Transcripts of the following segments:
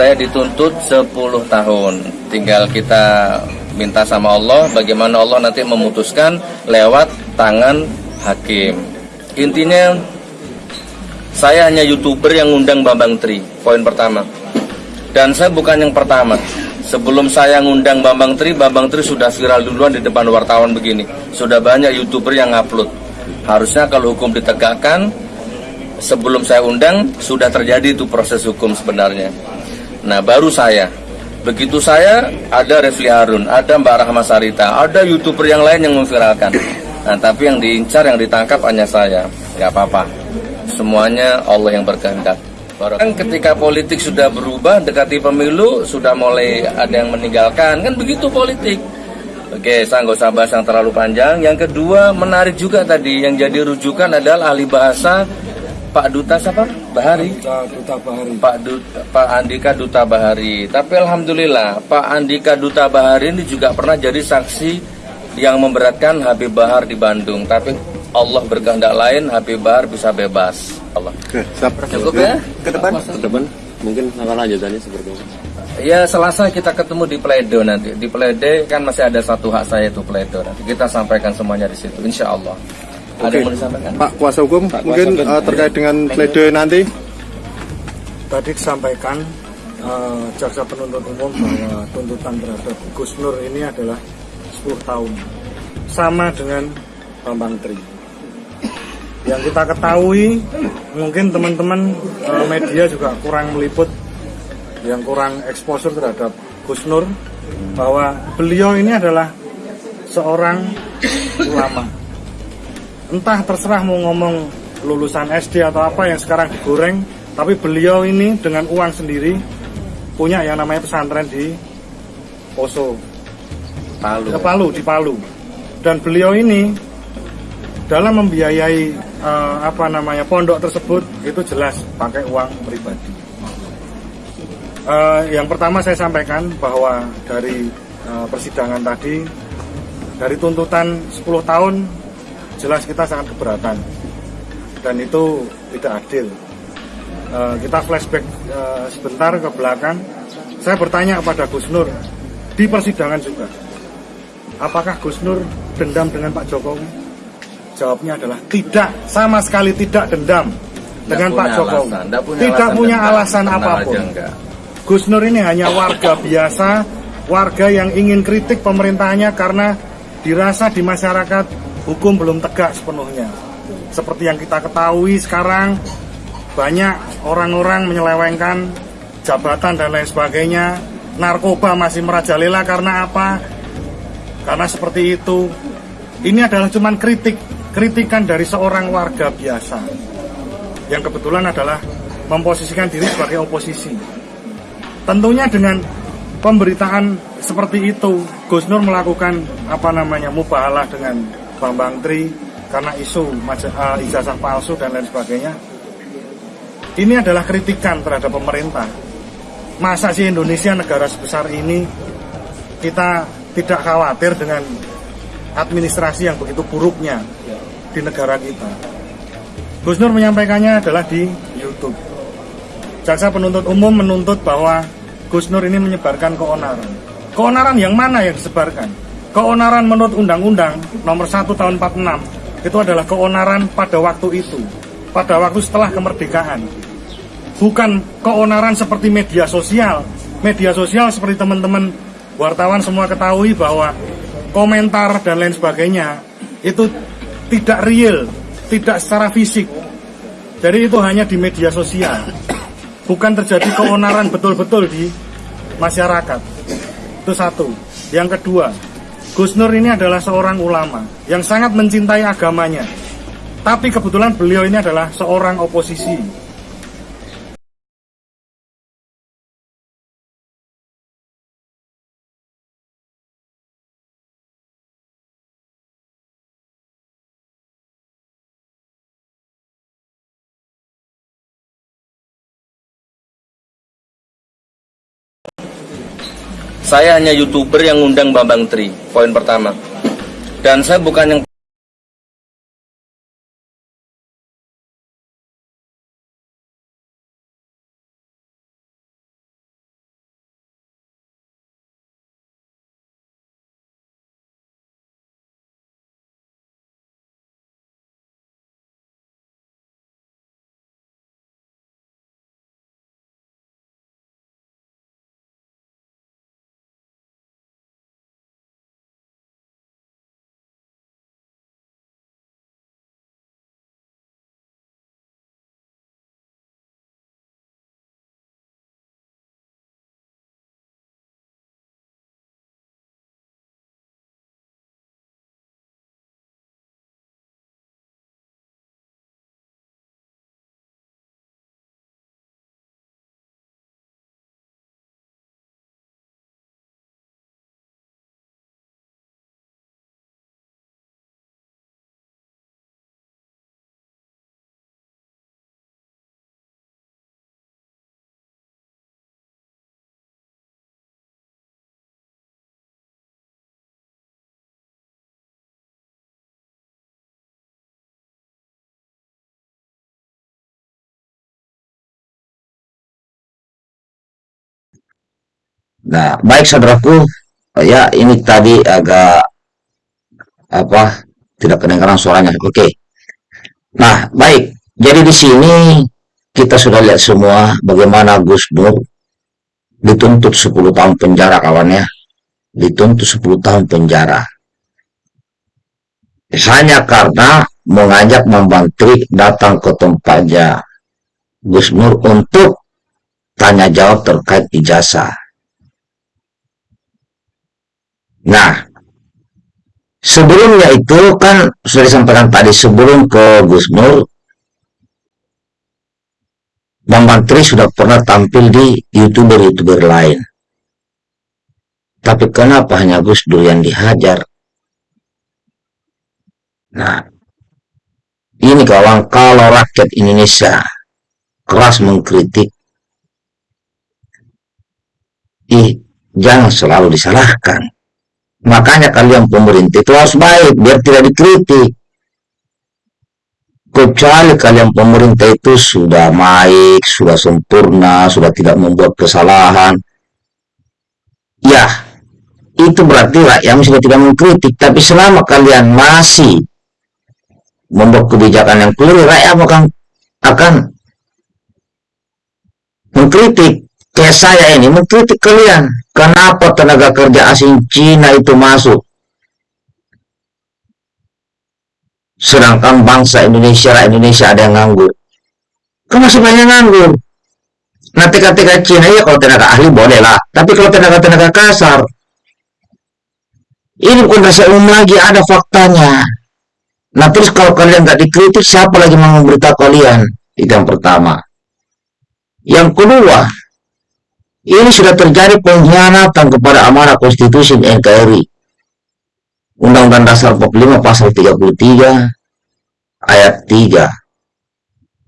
saya dituntut 10 tahun. Tinggal kita minta sama Allah bagaimana Allah nanti memutuskan lewat tangan hakim. Intinya saya hanya youtuber yang ngundang Bambang Tri, poin pertama. Dan saya bukan yang pertama. Sebelum saya ngundang Bambang Tri, Bambang Tri sudah viral duluan di depan wartawan begini. Sudah banyak youtuber yang upload. Harusnya kalau hukum ditegakkan, sebelum saya undang sudah terjadi itu proses hukum sebenarnya. Nah baru saya. Begitu saya ada Refli Harun, ada Mbak Rahma Sarita, ada youtuber yang lain yang memviralkan. Nah tapi yang diincar, yang ditangkap hanya saya. Gak apa-apa. Semuanya Allah yang berkehendak. Kan ketika politik sudah berubah, dekati pemilu, sudah mulai ada yang meninggalkan, kan begitu politik. Oke, saya nggak usah bahas yang terlalu panjang. Yang kedua, menarik juga tadi, yang jadi rujukan adalah ahli bahasa Pak Duta siapa? Bahari. Duta Bahari. Pak Duta, Pak Andika Duta Bahari. Tapi alhamdulillah, Pak Andika Duta Bahari ini juga pernah jadi saksi yang memberatkan Habib Bahar di Bandung. Tapi Allah berkehendak lain, Habib Bahar bisa bebas. Allah. Oke, siap. Cukup ya? Ke depan. ke depan mungkin lanjutannya seperti apa? Ya Selasa kita ketemu di Pledo nanti. Di Pledo kan masih ada satu hak saya itu Pledo. Nanti kita sampaikan semuanya di situ, insya Allah. Ada Oke. yang mau disampaikan? Pak kuasa hukum Pak kuasa mungkin hukum. eh, terkait dengan pledoi nanti. Tadi disampaikan eh, jaksa penuntut umum bahwa tuntutan terhadap Gus Nur ini adalah 10 tahun. Sama dengan Bambang Tri. Yang kita ketahui, mungkin teman-teman eh, media juga kurang meliput, yang kurang exposure terhadap Gus Nur, bahwa beliau ini adalah seorang ulama. Entah terserah mau ngomong lulusan SD atau apa yang sekarang digoreng, tapi beliau ini dengan uang sendiri punya yang namanya pesantren di Poso, Palu. ke Palu di Palu. Dan beliau ini dalam membiayai eh, apa namanya pondok tersebut itu jelas pakai uang pribadi. Eh, yang pertama saya sampaikan bahwa dari eh, persidangan tadi dari tuntutan 10 tahun jelas kita sangat keberatan dan itu tidak adil. Eh, kita flashback eh, sebentar ke belakang. Saya bertanya kepada Gus Nur di persidangan juga, apakah Gus Nur dendam dengan Pak Jokowi? Jawabnya adalah tidak, sama sekali tidak dendam dengan Pak Jokowi. alasan, nggak punya tidak alasan punya dendam. alasan apa pun. Gus Nur ini hanya warga biasa, warga yang ingin kritik pemerintahnya karena dirasa di masyarakat hukum belum tegak sepenuhnya. Seperti yang kita ketahui sekarang, banyak orang-orang menyelewengkan jabatan dan lain sebagainya. Narkoba masih merajalela karena apa? Karena seperti itu. Ini adalah cuman kritik, kritikan dari seorang warga biasa yang kebetulan adalah memposisikan diri sebagai oposisi. Tentunya dengan pemberitaan seperti itu, Gus Nur melakukan apa namanya mubahalah dengan Bambang Tri karena isu eh, ijazah palsu dan lain sebagainya. Ini adalah kritikan terhadap pemerintah. Masa sih Indonesia negara sebesar ini kita tidak khawatir dengan administrasi yang begitu buruknya di negara kita. Gus Nur menyampaikannya adalah di YouTube. Jaksa penuntut umum menuntut bahwa Gus Nur ini menyebarkan keonaran. Keonaran yang mana yang disebarkan? Keonaran menurut Undang-Undang nomor 1 tahun 46 itu adalah keonaran pada waktu itu, pada waktu setelah kemerdekaan. Bukan keonaran seperti media sosial. Media sosial seperti teman-teman wartawan semua ketahui bahwa komentar dan lain sebagainya itu tidak real, tidak secara fisik. Jadi itu hanya di media sosial. Bukan terjadi keonaran betul-betul di masyarakat. Itu satu. Yang kedua, Gus Nur ini adalah seorang ulama yang sangat mencintai agamanya. Tapi kebetulan beliau ini adalah seorang oposisi. Saya hanya youtuber yang ngundang Bambang Tri, poin pertama. Dan saya bukan yang Nah, baik saudaraku, ya ini tadi agak apa tidak kedengaran suaranya. Oke. Nah, baik. Jadi di sini kita sudah lihat semua bagaimana Gus Dur dituntut 10 tahun penjara kawannya. Dituntut 10 tahun penjara. Hanya karena mengajak membantri datang ke tempatnya Gus Nur untuk tanya jawab terkait ijazah. Nah, sebelumnya itu kan sudah disampaikan tadi sebelum ke Gus Nur, Bambang Tri sudah pernah tampil di youtuber-youtuber lain. Tapi kenapa hanya Gus Dur yang dihajar? Nah, ini kawan kalau rakyat Indonesia keras mengkritik, ih, jangan selalu disalahkan Makanya kalian pemerintah itu harus baik biar tidak dikritik. Kecuali kalian pemerintah itu sudah baik, sudah sempurna, sudah tidak membuat kesalahan. Ya, itu berarti rakyat sudah tidak mengkritik. Tapi selama kalian masih membuat kebijakan yang keliru, rakyat akan akan mengkritik kayak saya ini mengkritik kalian. Kenapa tenaga kerja asing Cina itu masuk? Sedangkan bangsa Indonesia Indonesia ada yang nganggur. Kan masih banyak nganggur. Nanti ketika Cina ya kalau tenaga ahli boleh lah. Tapi kalau tenaga-tenaga kasar ini bukan rasa umum lagi ada faktanya. Nah terus kalau kalian nggak dikritik siapa lagi mau memberitahu kalian? Itu yang pertama. Yang kedua ini sudah terjadi pengkhianatan kepada amanah konstitusi NKRI. Undang-Undang Dasar 45 pasal 33 ayat 3.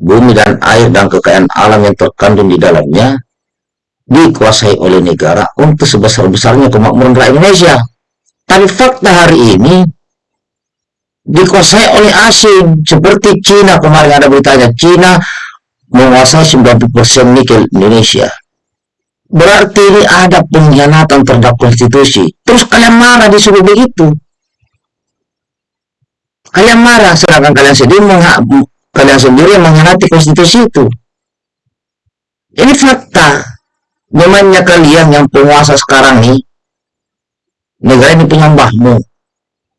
Bumi dan air dan kekayaan alam yang terkandung di dalamnya dikuasai oleh negara untuk sebesar-besarnya kemakmuran rakyat Indonesia. Tapi fakta hari ini dikuasai oleh asing seperti Cina kemarin ada beritanya Cina menguasai 90% nikel Indonesia Berarti ini ada pengkhianatan terhadap konstitusi. Terus kalian marah disuruh begitu. Kalian marah, sedangkan kalian sendiri kalian sendiri mengkhianati konstitusi itu. Ini fakta. Namanya kalian yang penguasa sekarang nih, negara ini punya mbahmu.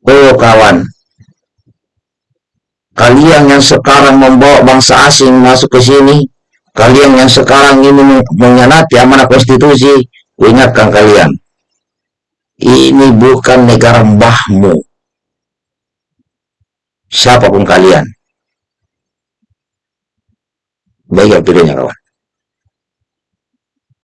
Oh kawan, kalian yang sekarang membawa bangsa asing masuk ke sini, Kalian yang sekarang ini mengkhianati amanah konstitusi, ingatkan kalian. Ini bukan negara mbahmu. Siapa pun kalian. Baik ya kawan.